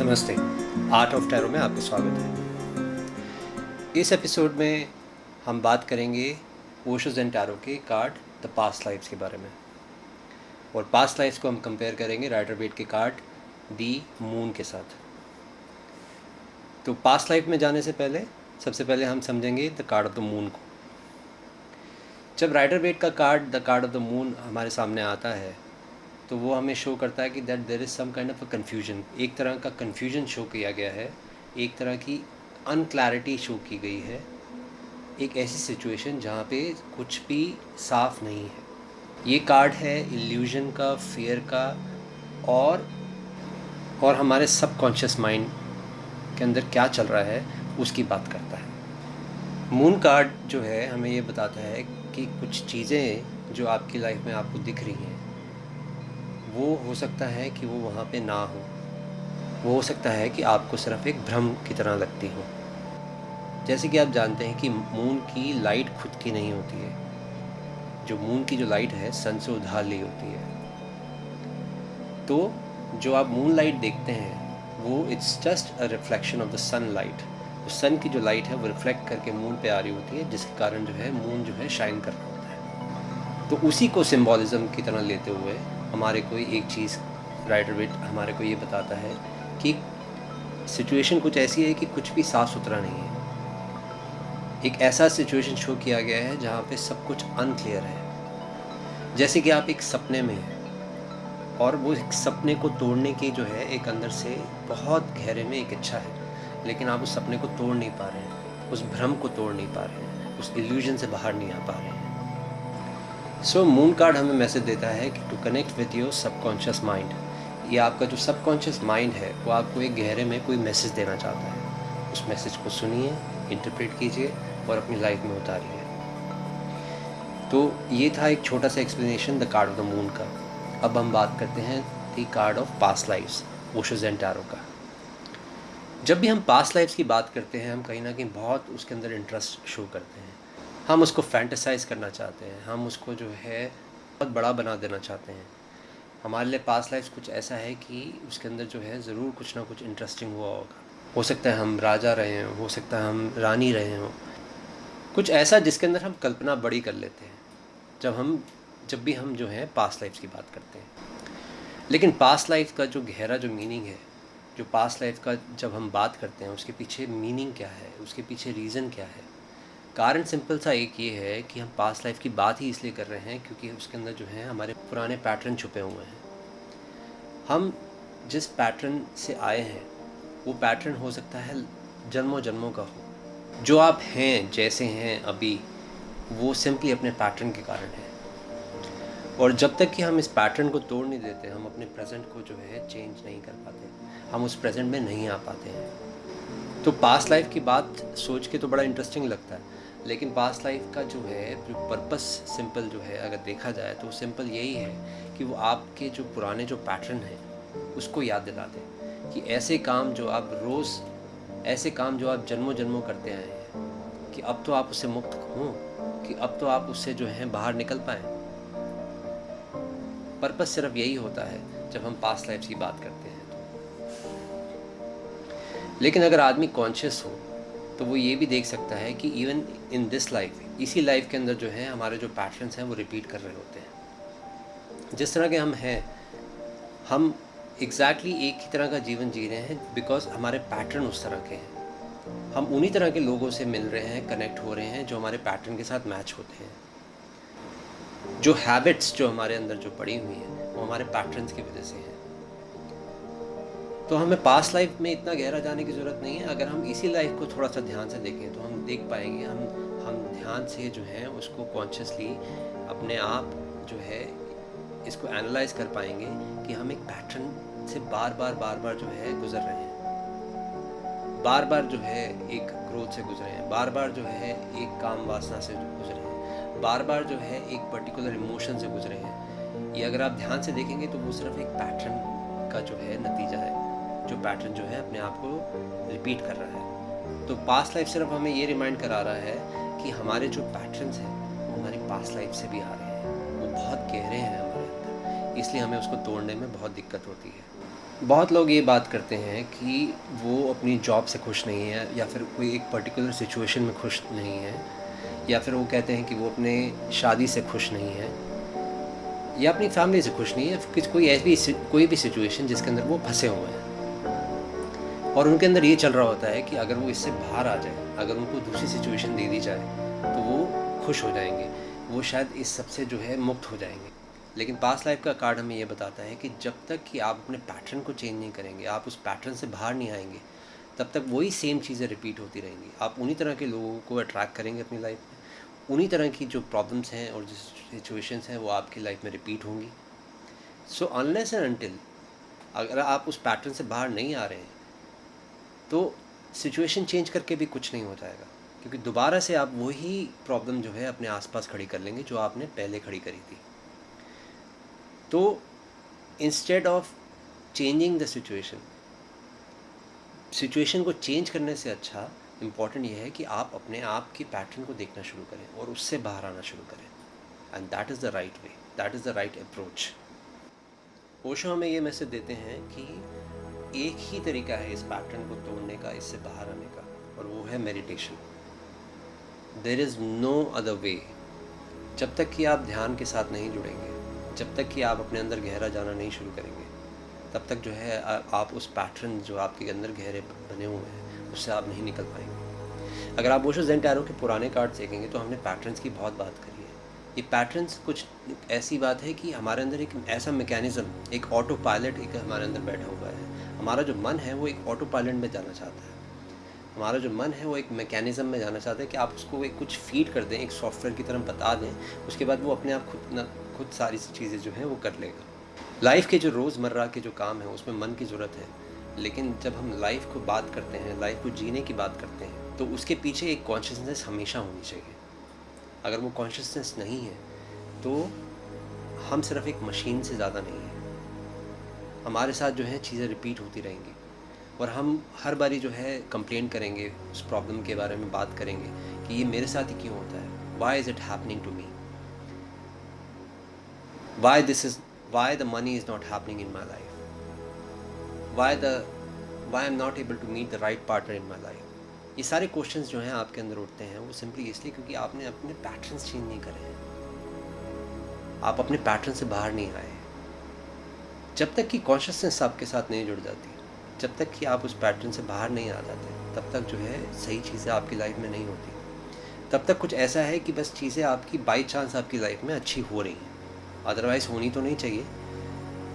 नमस्ते। Art of tarot में आपका स्वागत है। इस एपिसोड में हम बात करेंगे ओशोज एंड टैरो के कार्ड द पास्ट लाइफ्स के बारे में। और पास्ट लाइफ्स को हम कंपेयर करेंगे राइटर बेट के कार्ड दी मून के साथ। तो पास्ट लाइफ में जाने से पहले, सबसे पहले हम समझेंगे the card of the moon को। जब राइडर बेट का card the card of the moon हमारे सामने आता है तो वो हमें शो करता है कि that there is some kind of a confusion एक तरह का कन्फ्यूज़न शो किया गया है, एक तरह की अनक्लैरिटी शो की गई है, एक ऐसी सिचुएशन जहाँ पे कुछ भी साफ़ नहीं है। ये कार्ड है इल्यूजन का फियर का और और हमारे सबकॉन्शियस माइंड के अंदर क्या चल रहा है, उसकी बात करता है। मून कार्ड जो है, हमें ये बताता है कि कुछ चीज़ें जो आपकी लाइफ में आपको दिख रही हैं वो हो सकता है कि वो वहाँ पे ना हो। वो हो सकता है कि आपको सिर्फ़ एक भ्रम की तरह लगती हो। जैसे कि आप जानते हैं कि मून की लाइट खुद की नहीं होती है। जो मून की जो लाइट है, सन से उधार ली होती है। तो जो आप मून लाइट देखते हैं, वो it's just a reflection of the sunlight sun की जो लाइट है, वो रिफ्लेक्ट करके मून पे आ रही होती है, जिसके कारण जो है, मून जो है शाइन कर रहा होता है। तो उसी को सिम्बॉलिज्म की तरह लेते हुए हमारे कोई एक चीज़ राइटर वेट हमारे को ये बताता है कि सिचुएशन कुछ ऐसी है कि कुछ भी साफ़ सुथरा नहीं है। एक ऐसा सिचुएशन शो किया गया है जहाँ पे सब कुछ अनक्लियर है। जैसे कि आप एक सपने में हैं और वो एक सपने को तोड़ने की जो है एक अंदर से बहुत गहरे में एक इच्छा है, लेकिन आप उस सपने को तोड़ नहीं पा रहे हैं, उस भ्रम को तोड़ नहीं पा रहे हैं, उस इल्यूजन से बाहर नहीं आ पा रहे हैं। सो मून कार्ड हमें मैसेज देता है कि to connect with your subconscious mind ये आपका जो सबकॉन्शियस माइंड है, वो आपको एक गहरे में कोई मैसेज देना चाहता है। उस मैसेज को सुनिए इंटरप्रेट कीजिए और अपनी लाइफ में उतारिए। तो ये था एक छोटा सा explanation the card of the moon का। अब हम बात करते हैं the card of past lives Osho's and tarot का। जब भी हम पास्ट लाइफ्स की बात करते हैं, हम कहीं ना कहीं बहुत उसके अंदर इंटरेस्ट शो करते हैं। हम उसको फैंटेसाइज करना चाहते हैं, हम उसको जो है बहुत बड़ा बना देना चाहते हैं। हमारे लिए पास लाइफ कुछ ऐसा है कि उसके अंदर जो है ज़रूर कुछ ना कुछ इंटरेस्टिंग हुआ होगा। हो सकता है हम राजा रहे हों, हो सकता है हम रानी रहे हों। कुछ ऐसा जिसके अंदर हम कल्पना बड़ी कर लेते हैं, जब हम, जब भी हम जो है पास लाइफ की बात करते हैं। लेकिन पास लाइफ का जो गहरा जो मीनिंग है, जो पास लाइफ का जब हम बात करते हैं, उसके पीछे मीनिंग क्या है, उसके पीछे रीज़न क्या है कारण सिंपल सा एक ये है कि हम पास्ट लाइफ की बात ही इसलिए कर रहे हैं क्योंकि उसके अंदर जो है, हमारे पुराने पैटर्न छुपे हुए हैं। हम जिस पैटर्न से आए हैं, वो पैटर्न हो सकता है जन्मों जन्मों का हो। जो आप हैं, जैसे हैं अभी, वो सिंपली अपने पैटर्न के कारण है। और जब तक कि हम इस पैटर्न को तोड़ नहीं देते, हम अपने प्रेजेंट को जो है चेंज नहीं कर पाते, हम उस प्रेजेंट में नहीं आ पाते हैं। तो पास्ट लाइफ की बात सोच के तो बड़ा इंटरेस्टिंग लगता है। लेकिन पास्ट लाइफ का जो है पर्पस सिंपल जो है, अगर देखा जाए तो सिंपल यही है कि वो आपके जो पुराने जो पैटर्न हैं, उसको याद दिलाते कि ऐसे काम जो आप रोज़, ऐसे काम जो आप जन्मों जन्मों करते आए हैं कि अब तो आप उससे मुक्त हों, कि अब तो आप उससे जो है बाहर निकल पाएँ। पर्पस सिर्फ़ यही होता है जब हम पास्ट लाइफ की बात करते हैं। तो लेकिन अगर आदमी कॉन्शियस हो तो वो ये भी देख सकता है कि इवन इन दिस लाइफ इसी लाइफ के अंदर जो है, हमारे जो पैटर्न्स हैं, वो रिपीट कर रहे होते हैं। जिस तरह के हम हैं, हम एग्जैक्टली exactly एक ही तरह का जीवन जी रहे हैं बिकॉज़ हमारे पैटर्न उस तरह के हैं। हम उन्हीं तरह के लोगों से मिल रहे हैं कनेक्ट हो रहे हैं, जो हमारे पैटर्न के साथ मैच होते हैं। जो हैबिट्स जो हमारे अंदर जो पड़ी हुई हैं, वो हमारे पैटर्न्स की वजह से हैं। तो हमें पास लाइफ में इतना गहरा जाने की ज़रूरत नहीं है। अगर हम इसी लाइफ को थोड़ा सा ध्यान से देखें तो हम देख पाएँगे, हम हम ध्यान से जो है, उसको कॉन्शियसली अपने आप जो है, इसको एनालाइज कर पाएँगे कि हम एक पैटर्न से बार बार बार बार जो है, गुजर रहे हैं। बार बार जो है, एक ग्रोथ से गुजरे हैं। बार बार जो है, एक काम वासना से गुजरे हैं। बार बार जो है, एक पर्टिकुलर इमोशन से गुजरे हैं। ये अगर आप ध्यान से देखेंगे तो वो सिर्फ़ एक पैटर्न का जो है, नतीजा है। जो पैटर्न जो है अपने आप को रिपीट कर रहा है। तो पास्ट लाइफ सिर्फ़ हमें ये रिमाइंड करा रहा है कि हमारे जो पैटर्न्स हैं, वो हमारी पास्ट लाइफ से भी आ रहे हैं। वो बहुत गहरे हैं हमारे अंदर। इसलिए हमें उसको तोड़ने में बहुत दिक्कत होती है। बहुत लोग ये बात करते हैं कि वो अपनी जॉब से खुश नहीं है या फिर कोई एक पर्टिकुलर सिचुएशन में खुश नहीं है या फिर वो कहते हैं कि वो अपने शादी से खुश नहीं है या अपनी फैमिली से खुश नहीं है। कोई ऐसी, कोई भी सिचुएशन जिसके अंदर वो फंसे हुए हैं। और उनके अंदर ये चल रहा होता है कि अगर वो इससे बाहर आ जाए, अगर उनको दूसरी सिचुएशन दे दी जाए तो वो खुश हो जाएँगे। वो शायद इस सबसे जो है मुक्त हो जाएँगे। लेकिन पास लाइफ का कार्ड हमें ये बताता है कि जब तक कि आप अपने पैटर्न को चेंज नहीं करेंगे, आप उस पैटर्न से बाहर नहीं आएँगे, तब तक वही सेम चीज़ें रिपीट होती रहेंगी। आप उन्हीं तरह के लोगों को अट्रैक्ट करेंगे अपनी लाइफ में। उन्हीं तरह की जो प्रॉब्लम्स हैं और जो सिचुएशंस हैं, वो आपकी लाइफ में रिपीट होंगी। सो अनलेस एंड अनटिल अगर आप उस पैटर्न से बाहर नहीं आ रहे हैं तो सिचुएशन चेंज करके भी कुछ नहीं हो जाएगा। क्योंकि दोबारा से आप वही प्रॉब्लम जो है अपने आसपास खड़ी कर लेंगे, जो आपने पहले खड़ी करी थी। तो instead of changing the situation situation को चेंज करने से अच्छा इंपॉर्टेंट ये है कि आप अपने आप की पैटर्न को देखना शुरू करें और उससे बाहर आना शुरू करें। And that is the right way that is the right approach Osho हमें ये मैसेज देते हैं कि एक ही तरीका है इस पैटर्न को तोड़ने का, इससे बाहर आने का, और वो है meditation there is no other way जब तक कि आप ध्यान के साथ नहीं जुड़ेंगे, जब तक कि आप अपने अंदर गहरा जाना नहीं शुरू करेंगे, तब तक जो है आप उस पैटर्न जो आपके अंदर गहरे बने हुए हैं, उससे आप नहीं निकल पाएँगे. अगर आप वोशो जेन के पुराने कार्ड देखेंगे तो हमने पैटर्न्स की बहुत बात करी है. ये पैटर्न्स कुछ ऐसी बात है कि हमारे अंदर एक ऐसा मैकेनिज़्म एक ऑटो पायलट एक हमारे अंदर बैठा हुआ है हमारा जो मन है वो एक ऑटो पायलट में जाना चाहता है। हमारा जो मन है वो एक मैकेनिज़्म में जाना चाहता है कि आप उसको एक कुछ फ़ीड कर दें, एक सॉफ्टवेयर की तरह बता दें, उसके बाद वो अपने आप खुद ना, खुद सारी चीज़ें जो हैं वो कर लेगा। लाइफ के जो रोज़मर्रा के जो काम है, उसमें मन की ज़रूरत है, लेकिन जब हम लाइफ को बात करते हैं लाइफ को जीने की बात करते हैं तो उसके पीछे एक कॉन्शियसनेस हमेशा होनी चाहिए। अगर वो कॉन्शियसनेस नहीं है तो हम सिर्फ़ एक मशीन से ज़्यादा नहीं है। हमारे साथ जो है चीज़ें रिपीट होती रहेंगी। और हम हर बारी जो है कंप्लेन करेंगे, उस प्रॉब्लम के बारे में बात करेंगे कि ये मेरे साथ ही क्यों होता है? Why is it happening to me why this is why the money is not happening in my life why the why am not able to meet the right partner in my life ये सारे questions जो हैं आपके अंदर उठते हैं, वो simply इसलिए क्योंकि आपने अपने पैटर्न्स चेंज नहीं करे हैं। आप अपने पैटर्न से बाहर नहीं आए। जब तक कि कॉन्शियसनेस आपके साथ नहीं जुड़ जाती, जब तक कि आप उस पैटर्न से बाहर नहीं आ जाते, तब तक जो है सही चीज़ें आपकी लाइफ में नहीं होती। तब तक कुछ ऐसा है कि बस चीज़ें आपकी बाई चांस आपकी लाइफ में अच्छी हो रही हैं। अदरवाइज़ होनी तो नहीं चाहिए,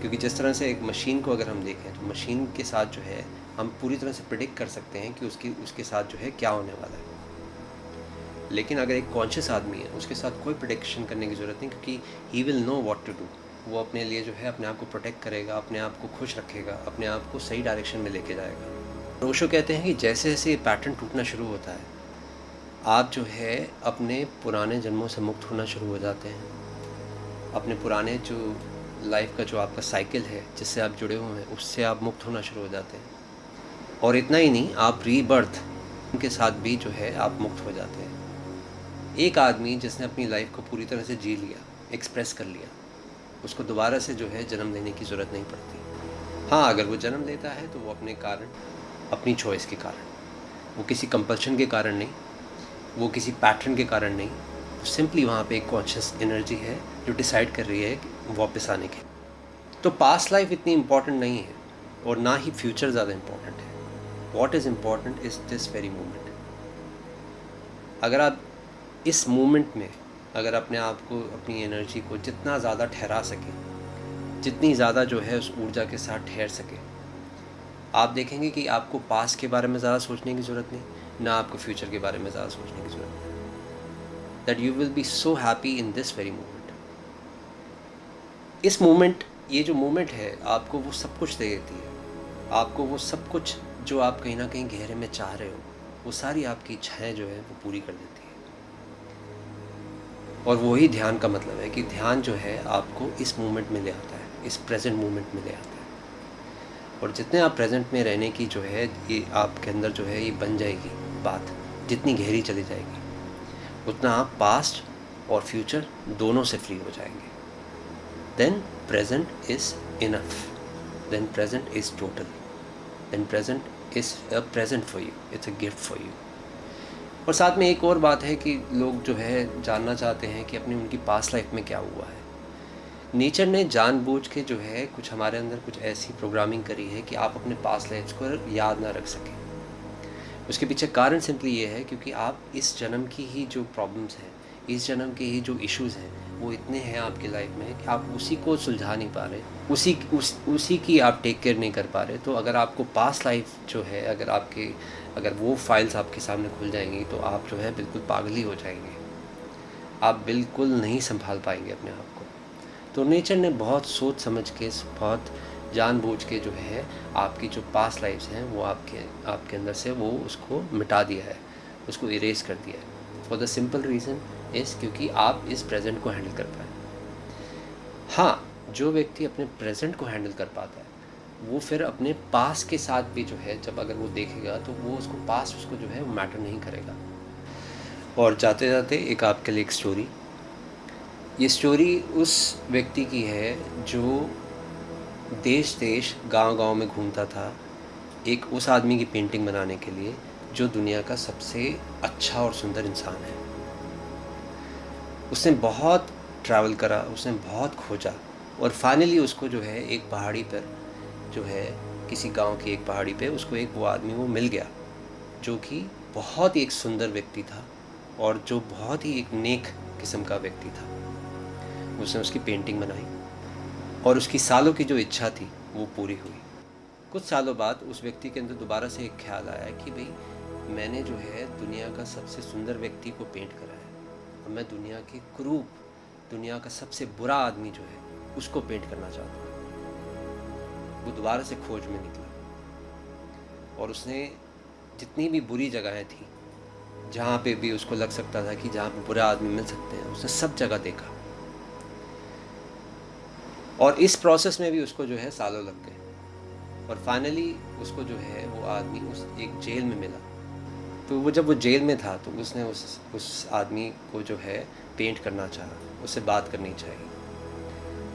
क्योंकि जिस तरह से एक मशीन को अगर हम देखें तो मशीन के साथ जो है हम पूरी तरह से प्रिडिक्ट कर सकते हैं कि उसकी, उसके साथ जो है क्या होने वाला है। लेकिन अगर एक कॉन्शियस आदमी है, उसके साथ कोई प्रोटेक्शन करने की ज़रूरत नहीं, क्योंकि he will know what to do वो अपने लिए जो है अपने आप को प्रोटेक्ट करेगा, अपने आप को खुश रखेगा, अपने आप को सही डायरेक्शन में लेके जाएगा। रोशो कहते हैं कि जैसे जैसे ये पैटर्न टूटना शुरू होता है, आप जो है अपने पुराने जन्मों से मुक्त होना शुरू हो जाते हैं। अपने पुराने जो लाइफ का जो आपका साइकिल है, जिससे आप जुड़े हुए हैं, उससे आप मुक्त होना शुरू हो जाते हैं। और इतना ही नहीं, आप रीबर्थ के साथ भी जो है आप मुक्त हो जाते हैं। एक आदमी जिसने अपनी लाइफ को पूरी तरह से जी लिया एक्सप्रेस कर लिया उसको दोबारा से जो है जन्म लेने की ज़रूरत नहीं पड़ती। हाँ अगर वो जन्म लेता है तो वो अपने कारण, अपनी चॉइस के कारण। वो किसी कंपल्शन के कारण नहीं, वो किसी पैटर्न के कारण नहीं सिंपली वहाँ पे एक कॉन्शियस एनर्जी है जो डिसाइड कर रही है वापस आने की तो पास्ट लाइफ इतनी इंपॉर्टेंट नहीं है, और ना ही फ्यूचर ज़्यादा इंपॉर्टेंट है। What is important is this very moment अगर आप इस मोमेंट में अगर अपने आप को, अपनी एनर्जी को जितना ज़्यादा ठहरा सके, जितनी ज़्यादा जो है उस ऊर्जा के साथ ठहर सके। आप देखेंगे कि आपको पास के बारे में ज़्यादा सोचने की ज़रूरत नहीं, ना आपको फ्यूचर के बारे में ज़्यादा सोचने की ज़रूरत नहीं। That you will be so happy in this very moment इस मोमेंट ये जो मोमेंट है, आपको वो सब कुछ दे देती है। आपको वो सब कुछ जो आप कहीं ना कहीं गहरे में चाह रहे हो, वो सारी आपकी इच्छाएँ जो है, वो पूरी कर देती है। और वही ध्यान का मतलब है कि ध्यान जो है आपको इस मोमेंट में ले आता है, इस प्रेजेंट मोमेंट में ले आता है। और जितने आप प्रेजेंट में रहने की जो है, ये आपके अंदर जो है, ये बन जाएगी बात, जितनी गहरी चली जाएगी, उतना आप पास्ट और फ्यूचर दोनों से फ्री हो जाएँगे। Then present is enough then present is total then present is a present for you. It's a gift for you. और साथ में एक और बात है कि लोग जो है जानना चाहते हैं कि अपनी उनकी पास लाइफ में क्या हुआ है। नेचर ने जानबूझ के जो है कुछ हमारे अंदर कुछ ऐसी प्रोग्रामिंग करी है कि आप अपने पास लाइफ को याद ना रख सकें। उसके पीछे कारण सिंपली ये है क्योंकि आप इस जन्म की ही जो प्रॉब्लम्स हैं, इस जन्म के ही जो इश्यूज़ हैं वो इतने हैं आपकी लाइफ में कि आप उसी को सुलझा नहीं पा रहे। उसी, उस, उसी की आप टेक केयर नहीं कर पा रहे। तो अगर आपको पास लाइफ जो है, अगर आपके, अगर वो फाइल्स आपके सामने खुल जाएँगी तो आप जो है बिल्कुल पागल ही जाएँगे। आप बिल्कुल नहीं संभाल पाएँगे अपने आप को। तो नेचर ने बहुत सोच समझ के, बहुत जानबूझ के जो है, आपकी जो पास लाइफ्स हैं, वो आपके आपके अंदर से वो उसको मिटा दिया है। उसको इरेज कर दिया है। फॉर द सिंपल रीज़न इस क्योंकि आप इस प्रेजेंट को हैंडल कर पाए। हाँ जो व्यक्ति अपने प्रेजेंट को हैंडल कर पाता है, वो फिर अपने पास के साथ भी जो है, जब अगर वो देखेगा तो वो उसको पास उसको जो है, वो मैटर नहीं करेगा। और जाते जाते एक आपके लिए एक स्टोरी ये स्टोरी उस व्यक्ति की है, जो देश देश गाँव गाँव में घूमता था, एक उस आदमी की पेंटिंग बनाने के लिए, जो दुनिया का सबसे अच्छा और सुंदर इंसान है। उसने बहुत ट्रैवल करा, उसने बहुत खोजा और फाइनली उसको जो है एक पहाड़ी पर, जो है किसी गाँव की एक पहाड़ी पे उसको एक वो आदमी वो मिल गया, जो कि बहुत ही एक सुंदर व्यक्ति था और जो बहुत ही एक नेक किस्म का व्यक्ति था। उसने उसकी पेंटिंग बनाई और उसकी सालों की जो इच्छा थी वो पूरी हुई। कुछ सालों बाद उस व्यक्ति के अंदर दोबारा से एक ख्याल आया कि भाई, मैंने जो है दुनिया का सबसे सुंदर व्यक्ति को पेंट करा है। और मैं दुनिया की क्रूप, दुनिया का सबसे बुरा आदमी जो है, उसको पेंट करना चाहता हूँ। वो दोबारा से खोज में निकला। और उसने जितनी भी बुरी जगहें थी, जहाँ पे भी उसको लग सकता था कि जहाँ पे बुरे आदमी मिल सकते हैं, उसने सब जगह देखा। और इस प्रोसेस में भी उसको जो है सालों लग गए। और फाइनली उसको जो है वो आदमी उस एक जेल में मिला। तो वो जब वो जेल में था तो उसने उस उस आदमी को जो है पेंट करना चाहा, उससे बात करनी चाहिए।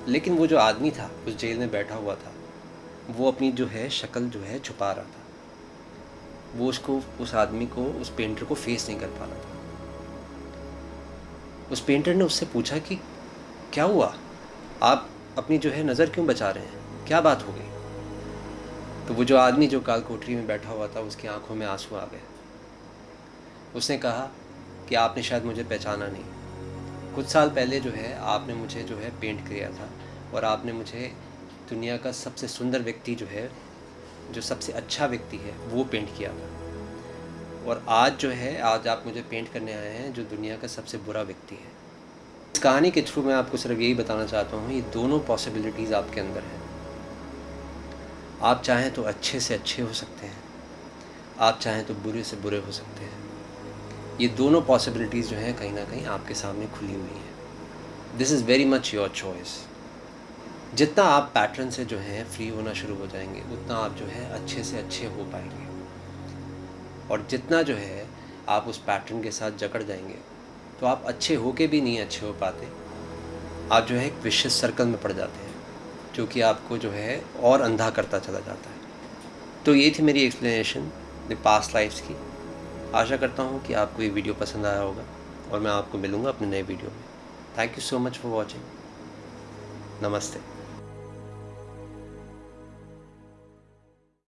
लेकिन वो जो आदमी था, उस जेल में बैठा हुआ था, वो अपनी जो है शक्ल जो है छुपा रहा था। वो उसको, उस आदमी को, उस पेंटर को फेस नहीं कर पा रहा था। उस पेंटर ने उससे पूछा कि, क्या हुआ? आप अपनी जो है नज़र क्यों बचा रहे हैं? क्या बात हो गई? तो वो जो आदमी जो काल कोठरी में बैठा हुआ था, उसकी आँखों में आँसू आ गए। उसने कहा कि आपने शायद मुझे पहचाना नहीं। कुछ साल पहले जो है, आपने मुझे जो है पेंट किया था और आपने मुझे दुनिया का सबसे सुंदर व्यक्ति जो है, जो सबसे अच्छा व्यक्ति है, वो पेंट किया था। और आज जो है, आज आप मुझे पेंट करने आए हैं जो दुनिया का सबसे बुरा व्यक्ति है। इस कहानी के थ्रू मैं आपको सिर्फ़ यही बताना चाहता हूँ, ये दोनों पॉसिबिलिटीज़ आपके अंदर हैं। आप चाहें तो अच्छे से अच्छे हो सकते हैं, आप चाहें तो बुरे से बुरे हो सकते हैं। ये दोनों पॉसिबिलिटीज़ जो हैं कहीं ना कहीं आपके सामने खुली हुई हैं। This is very much your choice जितना आप पैटर्न से जो है फ्री होना शुरू हो जाएँगे, उतना आप जो है अच्छे से अच्छे हो पाएँगे। और जितना जो है आप उस पैटर्न के साथ जकड़ जाएँगे तो आप अच्छे हो के भी नहीं अच्छे हो पाते। आप जो है एक विशेष सर्कल में पड़ जाते हैं, जो कि आपको जो है और अंधा करता चला जाता है। तो ये थी मेरी एक्सप्लेनेशन द पास्ट लाइफ्स की। आशा करता हूँ कि आपको ये वीडियो पसंद आया होगा और मैं आपको मिलूँगा अपने नए वीडियो में। Thank you so much for watching नमस्ते।